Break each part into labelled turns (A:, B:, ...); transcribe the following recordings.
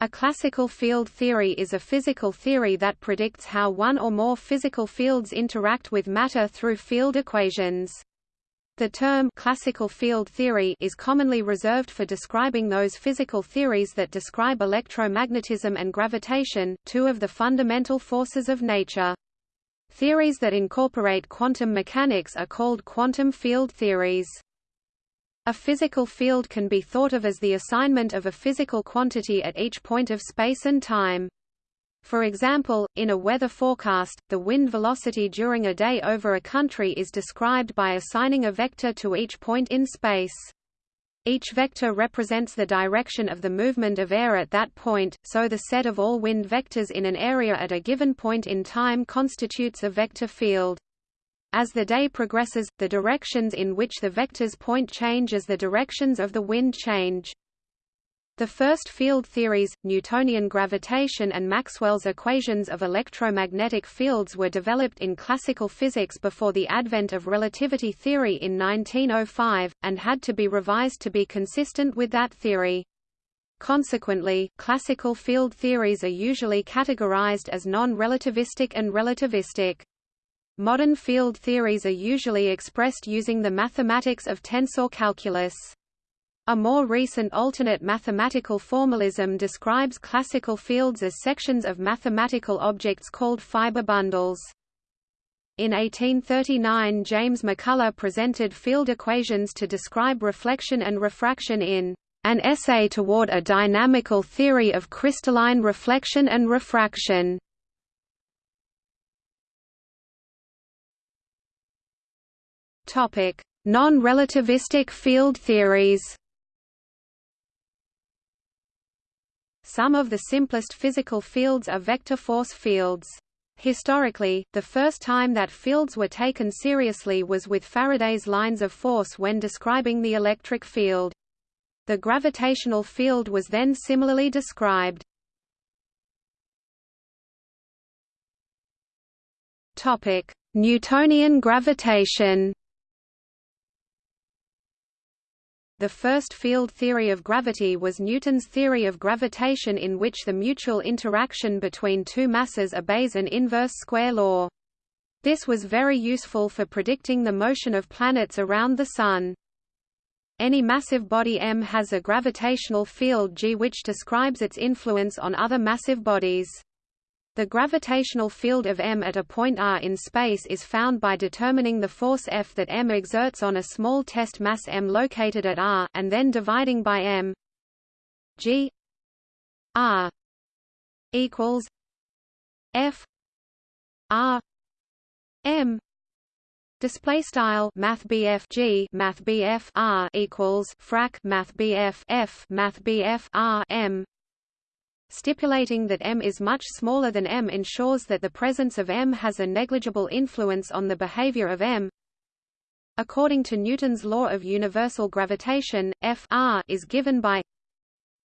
A: A classical field theory is a physical theory that predicts how one or more physical fields interact with matter through field equations. The term classical field theory is commonly reserved for describing those physical theories that describe electromagnetism and gravitation, two of the fundamental forces of nature. Theories that incorporate quantum mechanics are called quantum field theories. A physical field can be thought of as the assignment of a physical quantity at each point of space and time. For example, in a weather forecast, the wind velocity during a day over a country is described by assigning a vector to each point in space. Each vector represents the direction of the movement of air at that point, so the set of all wind vectors in an area at a given point in time constitutes a vector field. As the day progresses, the directions in which the vectors point change as the directions of the wind change. The first field theories, Newtonian gravitation and Maxwell's equations of electromagnetic fields were developed in classical physics before the advent of relativity theory in 1905, and had to be revised to be consistent with that theory. Consequently, classical field theories are usually categorized as non-relativistic and relativistic. Modern field theories are usually expressed using the mathematics of tensor calculus. A more recent alternate mathematical formalism describes classical fields as sections of mathematical objects called fiber bundles. In 1839 James MacCullagh presented field equations to describe reflection and refraction in An Essay Toward a Dynamical Theory of Crystalline Reflection and Refraction. Non-relativistic field theories. Some of the simplest physical fields are vector force fields. Historically, the first time that fields were taken seriously was with Faraday's lines of force when describing the electric field. The gravitational field was then similarly described. Newtonian gravitation The first field theory of gravity was Newton's theory of gravitation in which the mutual interaction between two masses obeys an inverse square law. This was very useful for predicting the motion of planets around the Sun. Any massive body M has a gravitational field G which describes its influence on other massive bodies. The gravitational field of M at a point r in space is found by determining the force F that M exerts on a small test mass m located at r, and then dividing by m g r equals F r m Display style Math G Math R equals frac Math F Math R M Stipulating that m is much smaller than m ensures that the presence of m has a negligible influence on the behavior of m. According to Newton's law of universal gravitation, F r is given by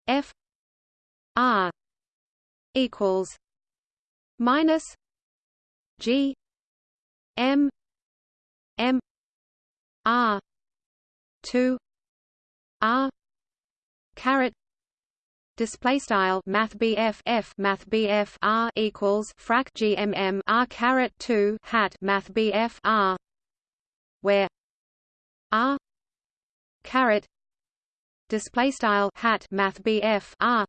A: F r equals minus G m m r 2 r caret display style math BF F math BF R equals frac GMM R caret 2 hat math BF R where R caret display style hat math BF R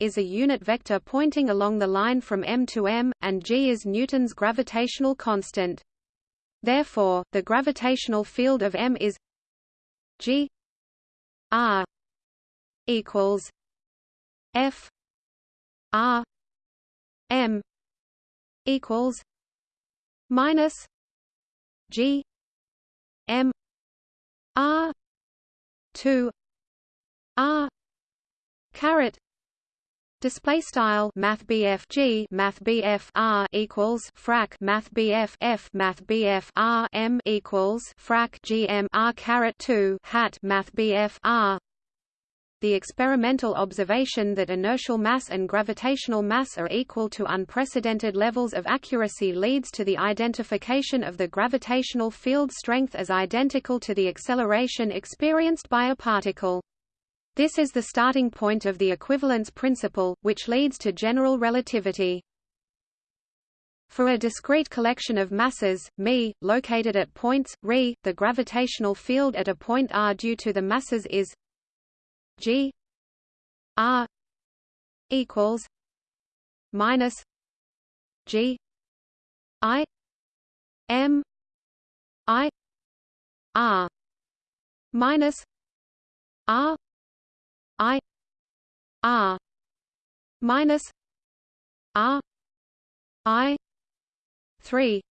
A: is a unit vector pointing along the line from M to M, and g is Newton's gravitational constant. Therefore, the gravitational field of M is g r equals F R M equals minus G M R two R caret Display style Math BFG Math BF R equals frac Math BF F Math BF R M equals frac GM R caret two hat Math BF R the experimental observation that inertial mass and gravitational mass are equal to unprecedented levels of accuracy leads to the identification of the gravitational field strength as identical to the acceleration experienced by a particle. This is the starting point of the equivalence principle, which leads to general relativity. For a discrete collection of masses, μ, located at points, ρ, the gravitational field at a point r due to the masses is g r equals minus g i m i r minus r i r minus r i 3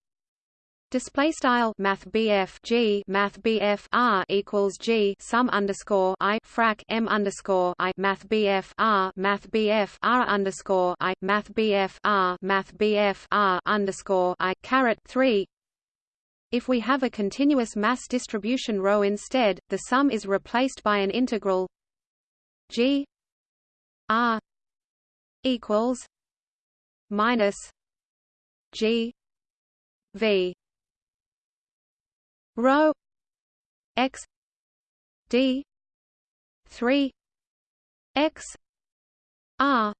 A: Display style Math BF G Math BF R equals G sum underscore I frac M underscore I Math BF R Math BF R underscore I Math BF R Math BF R underscore I caret three. If we have a continuous mass distribution ρ instead, the sum is replaced by an integral g r equals minus g v rho x d 3 x r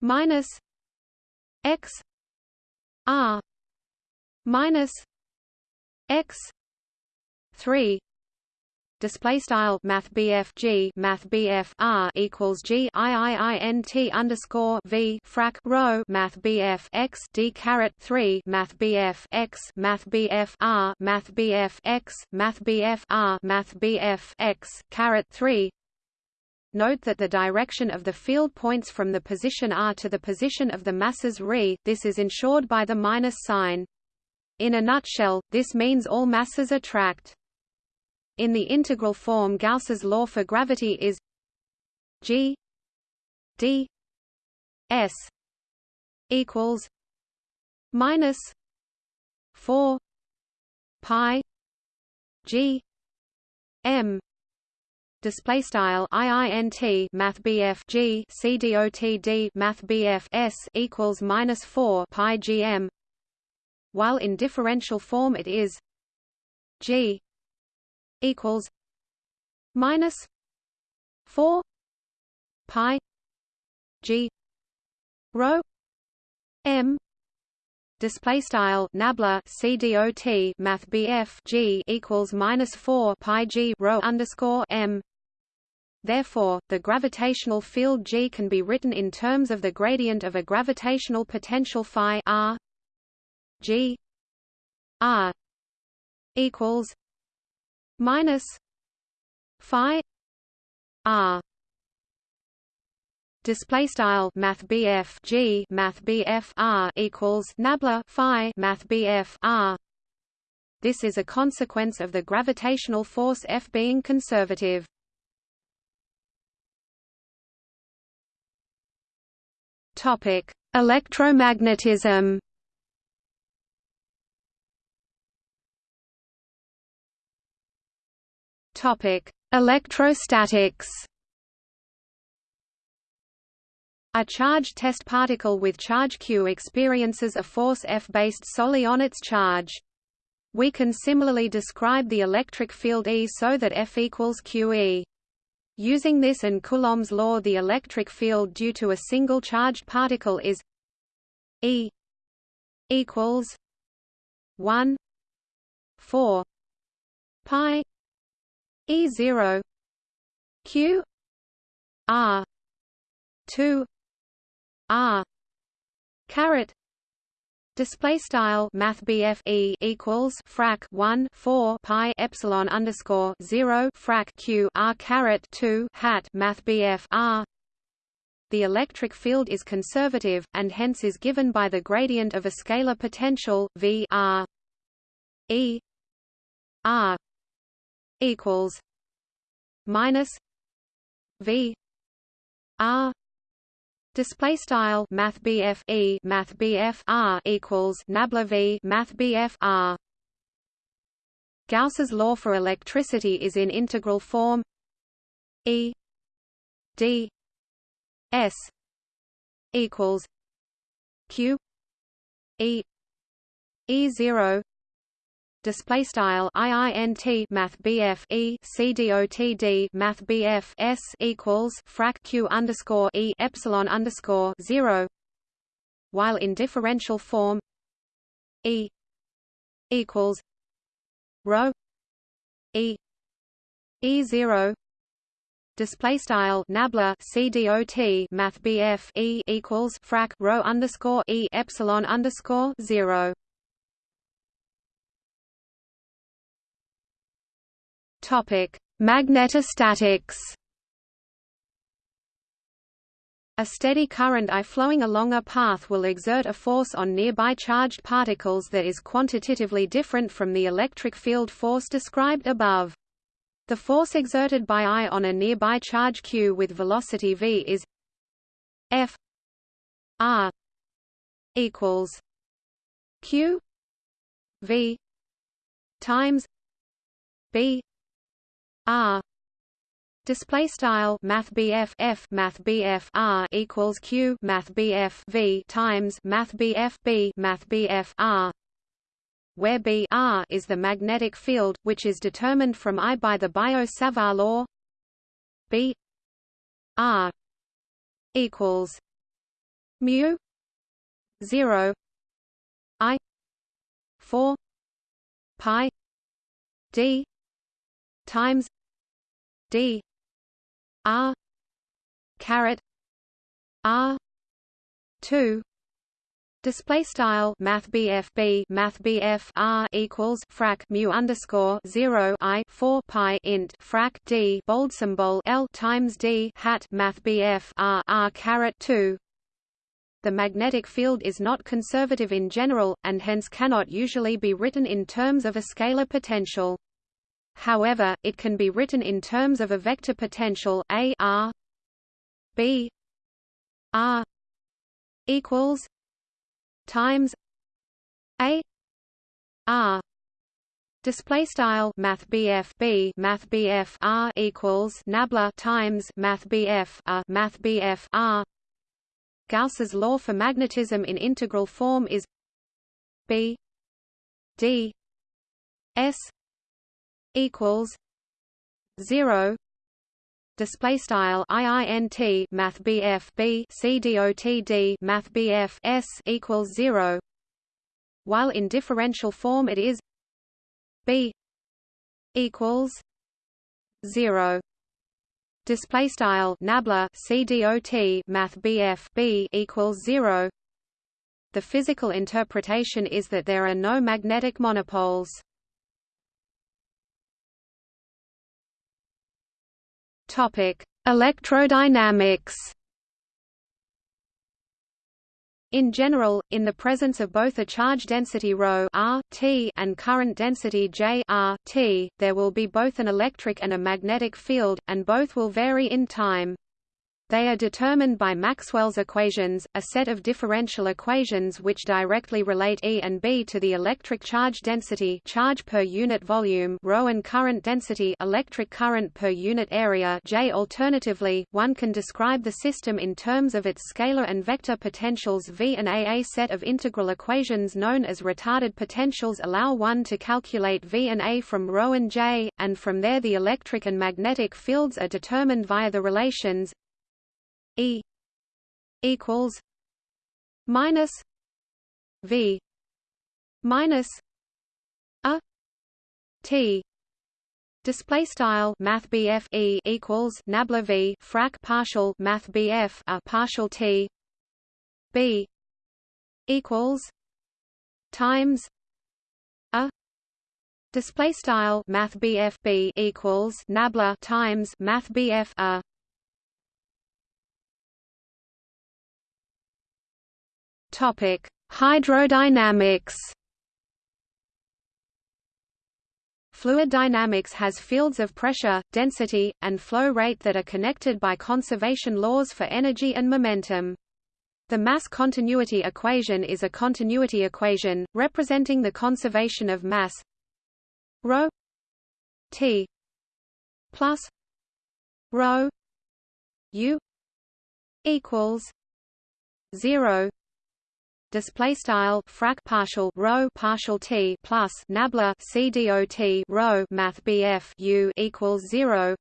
A: minus x r minus x 3 display style math G math BF R equals G I I I N T underscore V frac rho math BF X D caret three math BF X math BF R math BF X math BF R math BF X caret three Note that the direction of the field points from the position r to the position of the masses ρ, this is ensured by the minus sign. In a nutshell, this means all masses attract. In the integral form Gauss's law for gravity is g d s equals minus 4 pi g m display style iint math bf g c dot math bf s equals minus 4 pi gm while in differential form it is g equals minus four pi G rho M display style nabla CDOT math G equals minus 4 pi G rho underscore M. Therefore, the gravitational field G can be written in terms of the gradient of a gravitational potential phi r G r equals minus phi r. Display style math G math R equals nabla phi math R. This is a consequence of the gravitational force F being conservative. Topic electromagnetism Topic: Electrostatics. A charged test particle with charge q experiences a force F based solely on its charge. We can similarly describe the electric field E so that F equals QE. Using this and Coulomb's law the electric field due to a single charged particle is E equals 1 4 pi E zero Q R two R caret Display style Math E equals frac one four pi epsilon underscore zero frac Q R caret two hat Math R. The electric field is conservative, and hence is given by the gradient of a scalar potential V R E R equals minus V R Display style Math BF E Math BF R equals Nabla V Math BF R. Gauss's law for electricity is in integral form E D S equals Q E E zero display style iint math bf e math bf s equals frac q underscore e epsilon underscore zero. While in differential form e equals rho e e zero. Display style nabla cdot math bf e equals frac rho underscore e epsilon underscore zero Topic: Magnetostatics. A steady current I flowing along a path will exert a force on nearby charged particles that is quantitatively different from the electric field force described above. The force exerted by I on a nearby charge q with velocity v is F R equals Q V times B R. Display style math BF F math BF R equals Q math BF V times math BF B math BF R. Where B R is the magnetic field which is determined from I by the Biot-Savart law. B R equals mu 0 I 4 pi D times D. R. Caret. R. two. Display style Math B Math R equals frac mu underscore zero I four pi int frac D bold symbol L times D hat Math R R caret two. The magnetic field is not conservative in general, and hence cannot usually be written in terms of a scalar potential. However, it can be written in terms of a vector potential A R B R equals times A R. Display style Math B Math BF R equals Nabla times Math BF A Math BF R. Gauss's law for magnetism in integral form is B D S equals zero display style iint math bf b math bf s equals 0 while in differential form it is b equals 0 display style nabla c dot math bf b equals 0 the physical interpretation is that there are no magnetic monopoles Topic: Electrodynamics. In general, in the presence of both a charge density ρ r t and current density J r t, there will be both an electric and a magnetic field, and both will vary in time. They are determined by Maxwell's equations, a set of differential equations which directly relate E and B to the electric charge density charge per unit volume ρ and current density electric current per unit area J. Alternatively, one can describe the system in terms of its scalar and vector potentials V and A. A set of integral equations known as retarded potentials allow one to calculate V and A from ρ and J, and from there the electric and magnetic fields are determined via the relations E equals minus V minus a T. Display style Math BF E equals Nabla V frac partial Math BF a partial T. B equals times a Display style Math BF B equals Nabla times Math BF a Topic: Hydrodynamics. Fluid dynamics has fields of pressure, density, and flow rate that are connected by conservation laws for energy and momentum. The mass continuity equation is a continuity equation, representing the conservation of mass ρ t plus ρ u equals 0 display style frac partial rho partial t plus nabla c dot rho math bf u equals 0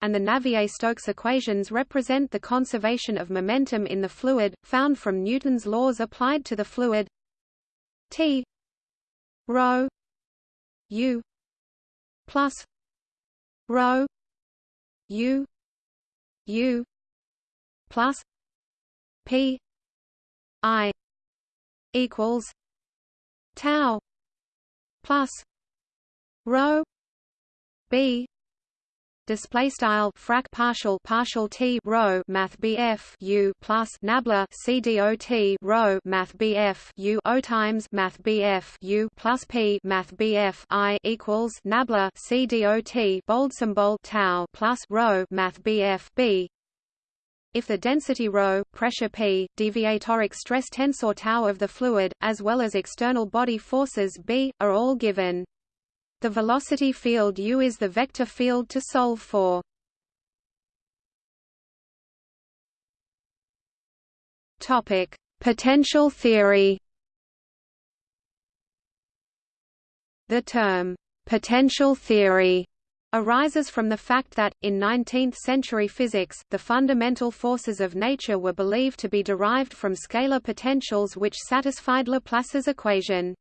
A: and the Navier-Stokes equations represent the conservation of momentum in the fluid, found from Newton's laws applied to the fluid. T rho u plus rho u u plus p i equals tau plus rho b display style frac partial partial t rho math bf u plus nabla c dot rho math bf u o times math bf u plus p math bf i equals nabla c dot bold symbol tau plus rho math bf b if the density ρ, pressure P, deviatoric stress tensor tau of the fluid, as well as external body forces B, are all given. The velocity field u is the vector field to solve for. Topic: Potential theory. The term potential theory arises from the fact that, in 19th-century physics, the fundamental forces of nature were believed to be derived from scalar potentials which satisfied Laplace's equation.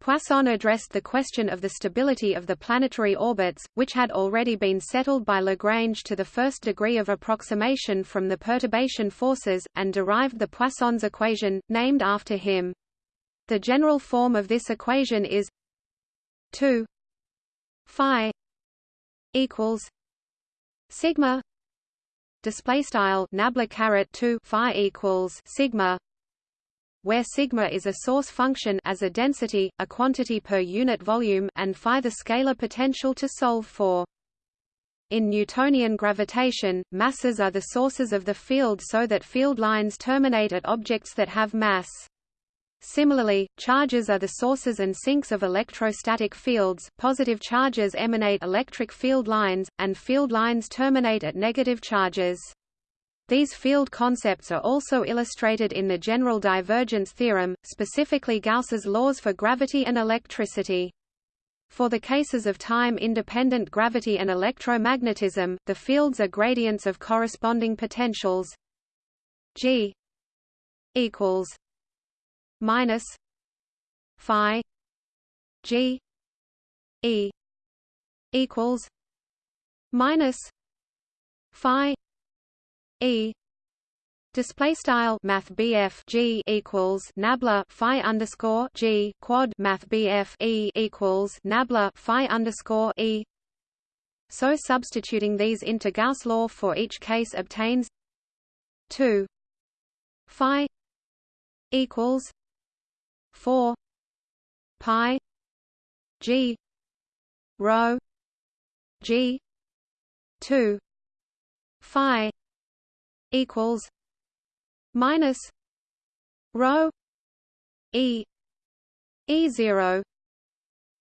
A: Poisson addressed the question of the stability of the planetary orbits, which had already been settled by Lagrange to the first degree of approximation from the perturbation forces, and derived the Poisson's equation, named after him. The general form of this equation is 2 phi equals sigma display style nabla caret 2 phi equals sigma where sigma is a source function as a density, a quantity per unit volume, and phi the scalar potential to solve for. In Newtonian gravitation, masses are the sources of the field so that field lines terminate at objects that have mass. Similarly, charges are the sources and sinks of electrostatic fields, positive charges emanate electric field lines, and field lines terminate at negative charges. These field concepts are also illustrated in the general divergence theorem, specifically Gauss's laws for gravity and electricity. For the cases of time-independent gravity and electromagnetism, the fields are gradients of corresponding potentials g equals minus phi g e equals minus phi E. Display style math BF G equals nabla phi underscore G quad math BF E equals nabla phi underscore E. So substituting these into Gauss law for each case obtains 2 phi equals 4 pi G rho G 2 phi equals minus rho e e zero.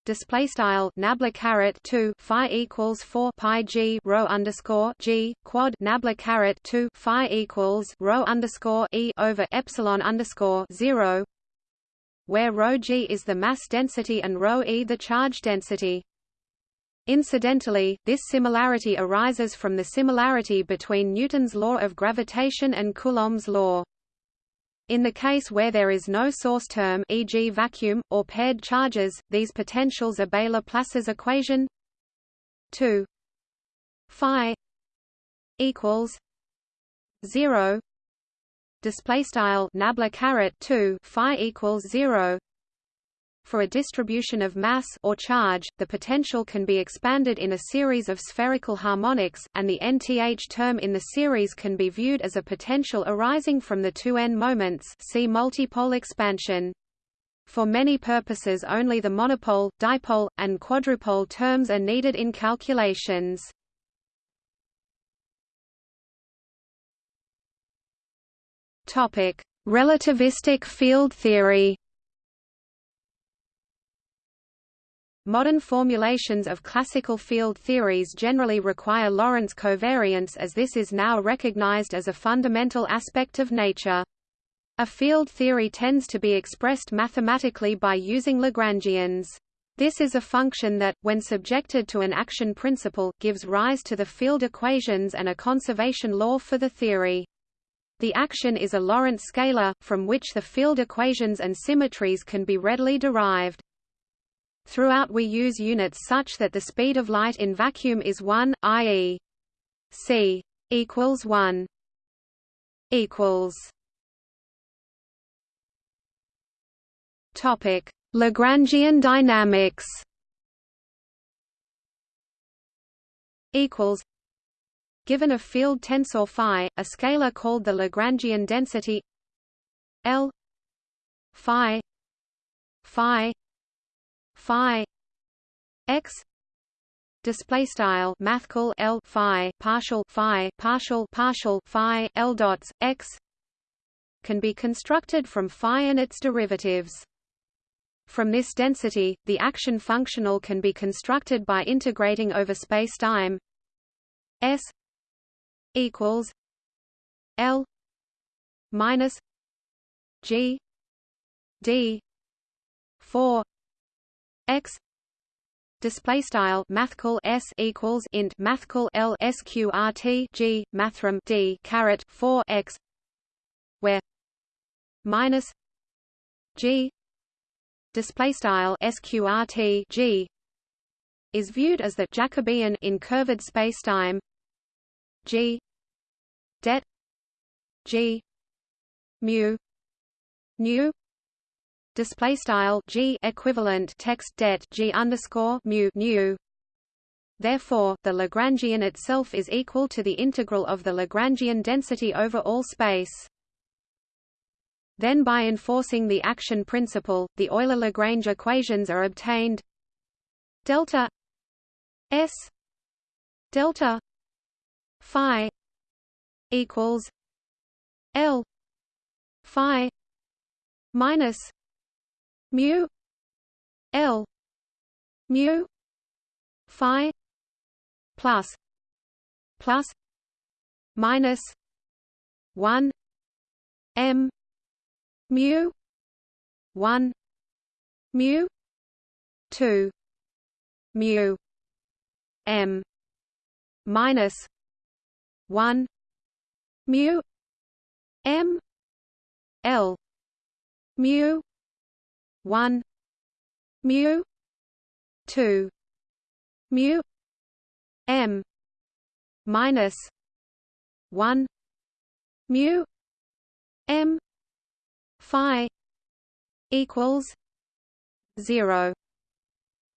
A: Display style nabla caret 2 phi equals 4 pi g rho underscore g quad nabla caret 2 phi equals rho underscore e over epsilon underscore 0 where rho g is the mass density and rho e the charge density Incidentally, this similarity arises from the similarity between Newton's law of gravitation and Coulomb's law. In the case where there is no source term e.g. vacuum, or paired charges, these potentials obey Laplace's equation 2 phi equals 0 display style nabla caret 2 phi equals 0 for a distribution of mass or charge, the potential can be expanded in a series of spherical harmonics, and the nth term in the series can be viewed as a potential arising from the two n moments see multipole expansion. For many purposes only the monopole, dipole, and quadrupole terms are needed in calculations. Relativistic field theory Modern formulations of classical field theories generally require Lorentz covariance as this is now recognized as a fundamental aspect of nature. A field theory tends to be expressed mathematically by using Lagrangians. This is a function that, when subjected to an action principle, gives rise to the field equations and a conservation law for the theory. The action is a Lorentz scalar, from which the field equations and symmetries can be readily derived. Throughout we use units such that the speed of light in vacuum is 1, i.e. c equals 1 equals Topic: Lagrangian dynamics. Equals. Given a field tensor phi, a scalar called the Lagrangian density L phi phi phi x display style mathcal L phi partial phi partial partial phi L dots x can be constructed from phi and its derivatives. From this density, the action functional can be constructed by integrating over spacetime S equals L minus G D four X display style mathcal s equals int mathcal l sqrt g mathrm d caret 4 x where minus g display style sqrt g is viewed as the Jacobian in curved spacetime g det g mu nu display style g equivalent text det g underscore mu nu Therefore, the Lagrangian itself is equal to the integral of the Lagrangian density over all space. Then by enforcing the action principle, the Euler-Lagrange equations are obtained delta s delta phi equals l phi minus mu l mu phi plus plus minus 1 m mu 1 mu 2 mu m minus 1 mu m l mu 1 mu 2 mu m minus 1 mu m phi equals 0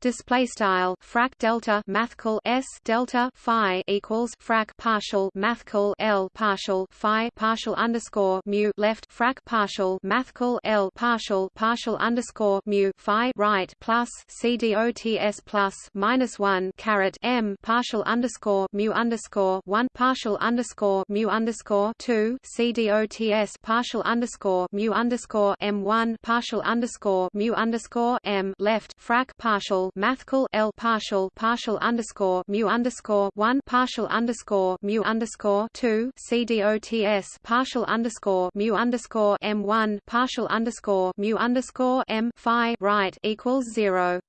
A: display style frac delta mathcal s delta phi equals frac partial mathcal l partial phi partial underscore mu left frac partial mathcal l partial partial underscore mu phi right plus c dots plus minus one caret m partial underscore mu underscore one partial underscore mu underscore two c dots partial underscore mu underscore m one partial underscore mu underscore m left frac partial mathcal L partial partial underscore mu underscore one partial underscore mu underscore two CDOTS partial underscore mu underscore M one partial underscore mu underscore M Phi right equals zero.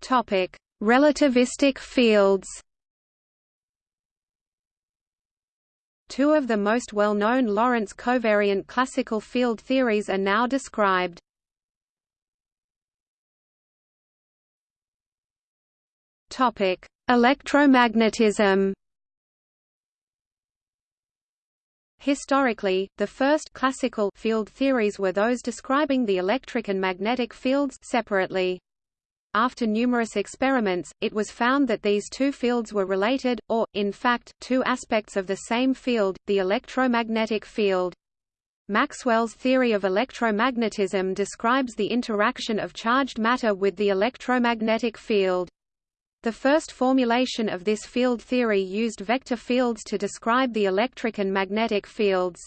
A: Topic Relativistic fields Two of the most well-known Lorentz covariant classical field theories are now described. Topic: Electromagnetism. Historically, the first classical field theories were those describing the electric and magnetic fields separately. After numerous experiments, it was found that these two fields were related, or, in fact, two aspects of the same field, the electromagnetic field. Maxwell's theory of electromagnetism describes the interaction of charged matter with the electromagnetic field. The first formulation of this field theory used vector fields to describe the electric and magnetic fields.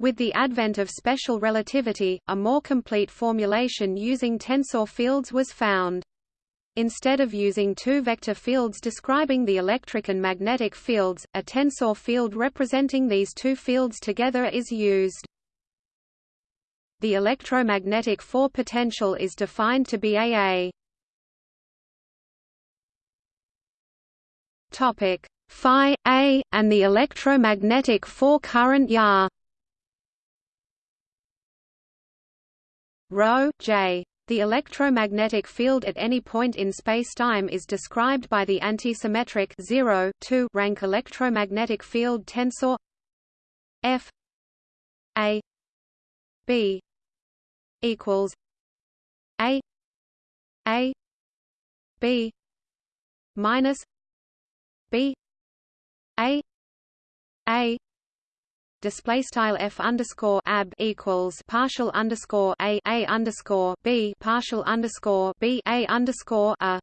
A: With the advent of special relativity, a more complete formulation using tensor fields was found. Instead of using two vector fields describing the electric and magnetic fields, a tensor field representing these two fields together is used. The electromagnetic 4 potential is defined to be AA. Topic phi A and the electromagnetic 4 current Ya. Rho J. The electromagnetic field at any point in spacetime is described by the antisymmetric 0 2 rank electromagnetic field tensor F A B equals A A B minus B A A display style f underscore ab equals partial underscore a a underscore b partial underscore b a underscore a.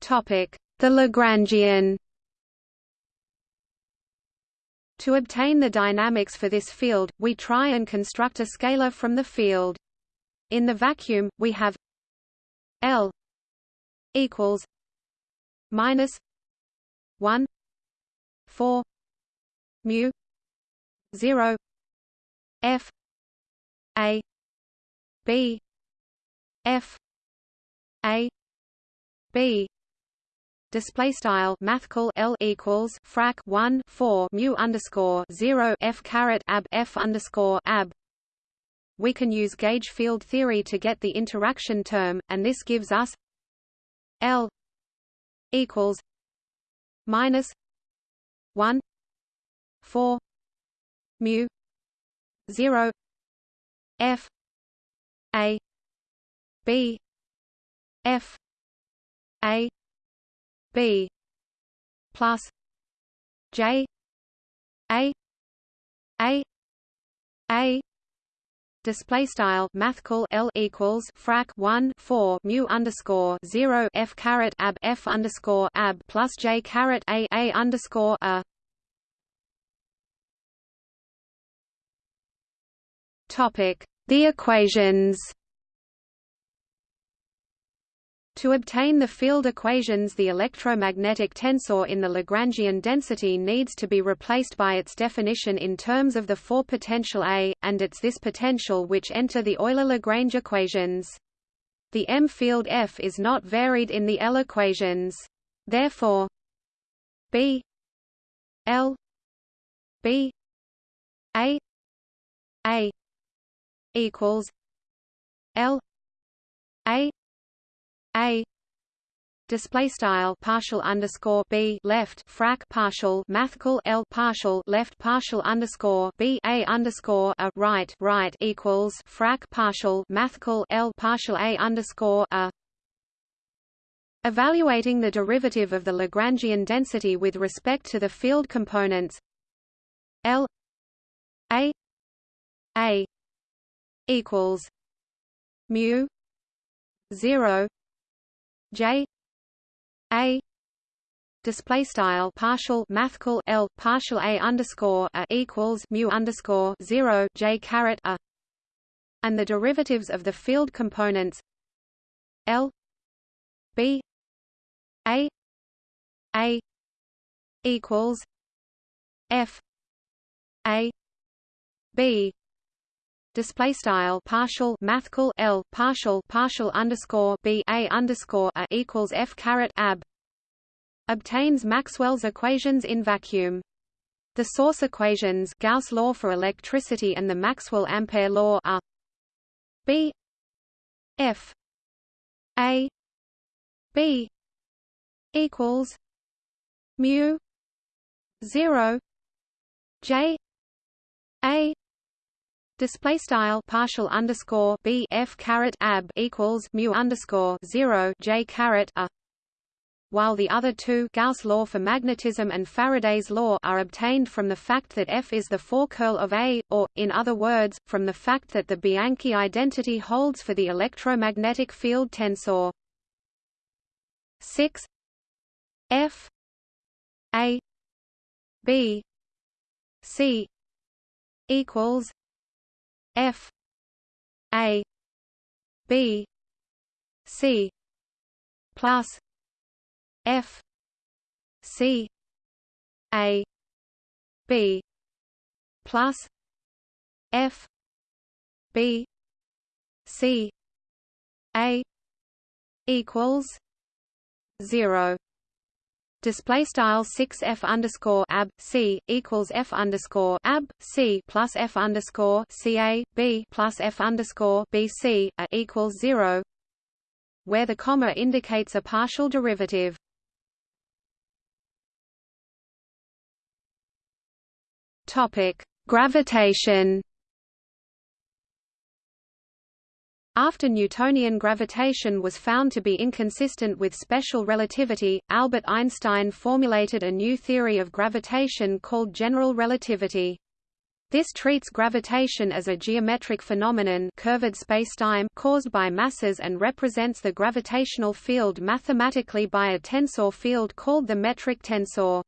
A: Topic: The Lagrangian. To obtain the dynamics for this field, we try and construct a scalar from the field. In the vacuum, we have L equals minus 1 4 mu 0 f a b f a b. Display style mathcal L equals frac 1 4 mu underscore 0 f caret ab f underscore ab. We can use gauge field theory to get the interaction term and this gives us L equals minus one four mu zero F A B F A B plus J A A A display style mathcal L equals frac 1 4 mu underscore 0 F caret ab F underscore ab plus J caret A A underscore a. Topic. The equations to obtain the field equations the electromagnetic tensor in the Lagrangian density needs to be replaced by its definition in terms of the four potential A, and it's this potential which enter the Euler-Lagrange equations. The M field F is not varied in the L equations. Therefore B L B A A equals L A a. Display style partial underscore b left frac partial mathcal l partial left partial underscore b a underscore a right right equals frac partial mathcal l partial a underscore a. Evaluating the derivative of the Lagrangian density with respect to the field components l a a equals mu 0 J A display style partial mathcal L partial A underscore a equals mu underscore zero J caret a. And the derivatives of the field components L B A A equals F A B display style partial mathcal L partial partial underscore B a underscore a equals F caret ab obtains Maxwell's equations in vacuum. The source equations Gauss law for electricity and the Maxwell ampere law are B F A B equals mu 0 J A Display style partial underscore b f caret ab equals mu underscore zero j caret a. While the other two Gauss law for magnetism and Faraday's law are obtained from the fact that F is the four curl of A, or, in other words, from the fact that the Bianchi identity holds for the electromagnetic field tensor. 6 F. A. B. C. equals F A B C plus F C A B plus F B C A equals zero display style 6 f underscore ab c equals f underscore ab c plus f underscore c a b plus f underscore b c a equals zero, where the comma indicates a partial derivative. Topic: Gravitation. After Newtonian gravitation was found to be inconsistent with special relativity, Albert Einstein formulated a new theory of gravitation called general relativity. This treats gravitation as a geometric phenomenon curved spacetime caused by masses and represents the gravitational field mathematically by a tensor field called the metric tensor.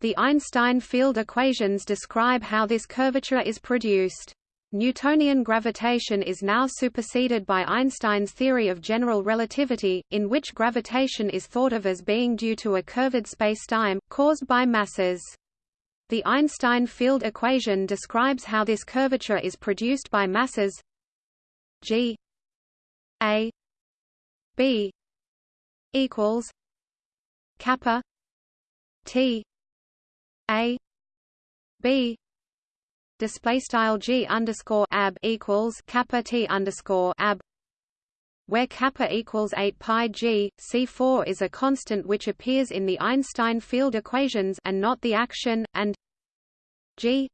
A: The Einstein field equations describe how this curvature is produced. Newtonian gravitation is now superseded by Einstein's theory of general relativity, in which gravitation is thought of as being due to a curved spacetime, caused by masses. The Einstein field equation describes how this curvature is produced by masses g a b equals kappa t a b display style g underscore ab equals kappa t underscore ab where kappa equals 8 pi g, C4 is a constant which appears in the Einstein field equations and not the action, and g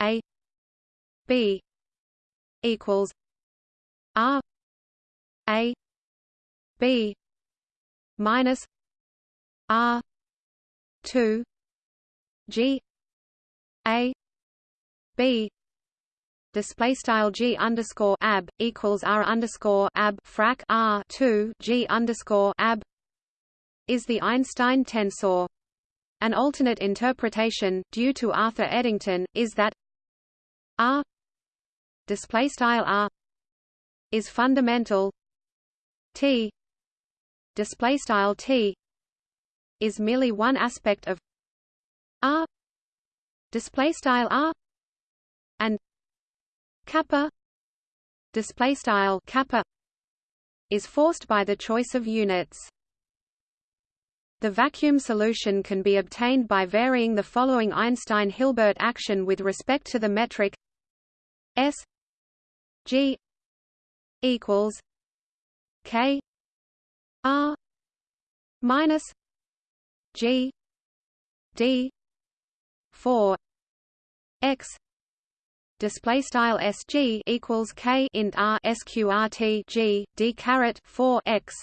A: a b equals r a b minus r 2 g a b display style g underscore ab equals r underscore ab frac r 2 g underscore ab is the Einstein tensor. An alternate interpretation, due to Arthur Eddington, is that r display style r is fundamental t display style t is merely one aspect of r display style r and kappa display style kappa is forced by the choice of units. The vacuum solution can be obtained by varying the following Einstein-Hilbert action with respect to the metric S G equals K R minus G D four X display style sg equals k int r sqrt g d caret 4 x.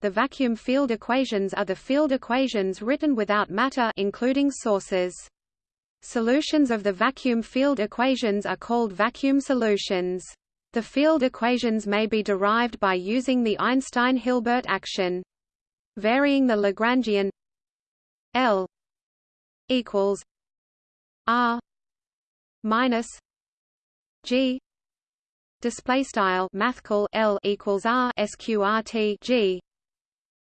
A: The vacuum field equations are the field equations written without matter, including sources. Solutions of the vacuum field equations are called vacuum solutions. The field equations may be derived by using the Einstein-Hilbert action. Varying the Lagrangian L equals R minus G display style mathcal L equals R sqrt G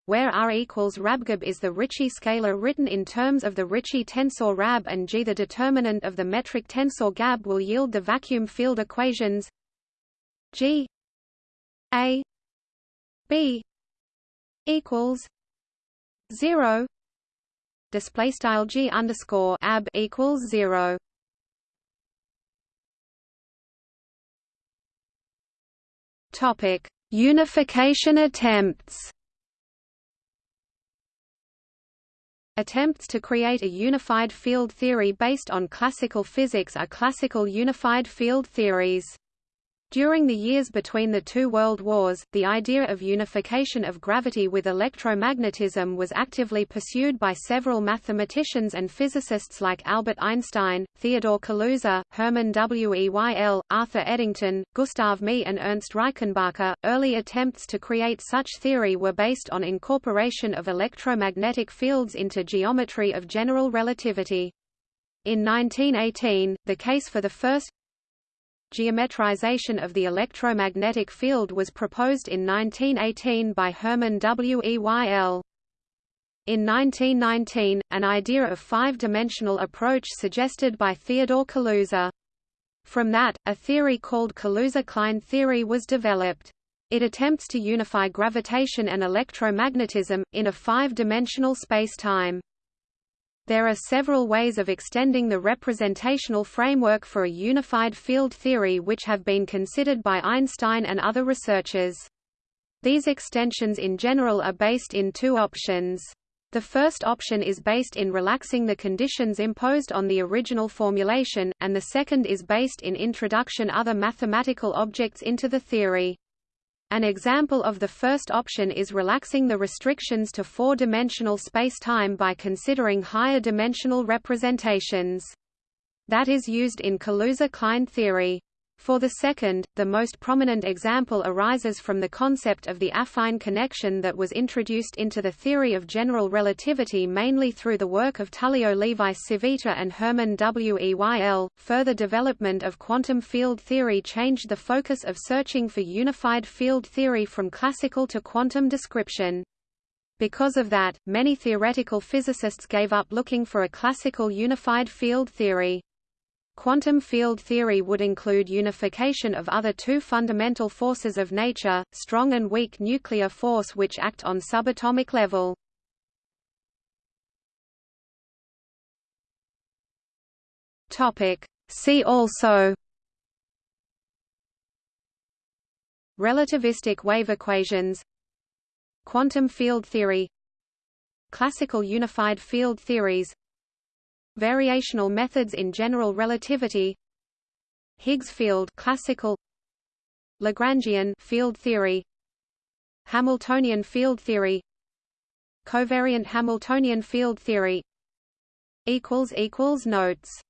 A: where R equals RABGAB is the Ricci scalar written in terms of the Ricci tensor RAB and G. The determinant of the metric tensor GAB will yield the vacuum field equations G A B equals zero display style G underscore ab equals zero Topic: Unification attempts. Attempts to create a unified field theory based on classical physics are classical unified field theories. During the years between the two world wars, the idea of unification of gravity with electromagnetism was actively pursued by several mathematicians and physicists like Albert Einstein, Theodore Kaluza, Hermann Weyl, Arthur Eddington, Gustav Mie and Ernst Reichenbacher. Early attempts to create such theory were based on incorporation of electromagnetic fields into geometry of general relativity. In 1918, the case for the first Geometrization of the electromagnetic field was proposed in 1918 by Hermann Weyl. In 1919, an idea of five-dimensional approach suggested by Theodore Kaluza. From that, a theory called Kaluza-Klein theory was developed. It attempts to unify gravitation and electromagnetism, in a five-dimensional spacetime. There are several ways of extending the representational framework for a unified field theory which have been considered by Einstein and other researchers. These extensions in general are based in two options. The first option is based in relaxing the conditions imposed on the original formulation, and the second is based in introduction other mathematical objects into the theory. An example of the first option is relaxing the restrictions to four-dimensional spacetime by considering higher dimensional representations. That is used in Kaluza-Klein theory. For the second, the most prominent example arises from the concept of the affine connection that was introduced into the theory of general relativity mainly through the work of Tullio Levi-Civita and Hermann Weyl. Further development of quantum field theory changed the focus of searching for unified field theory from classical to quantum description. Because of that, many theoretical physicists gave up looking for a classical unified field theory. Quantum field theory would include unification of other two fundamental forces of nature, strong and weak nuclear force which act on subatomic level. See also Relativistic wave equations Quantum field theory Classical unified field theories Variational methods in general relativity Higgs field classical Lagrangian field theory Hamiltonian field theory Covariant Hamiltonian field theory equals equals notes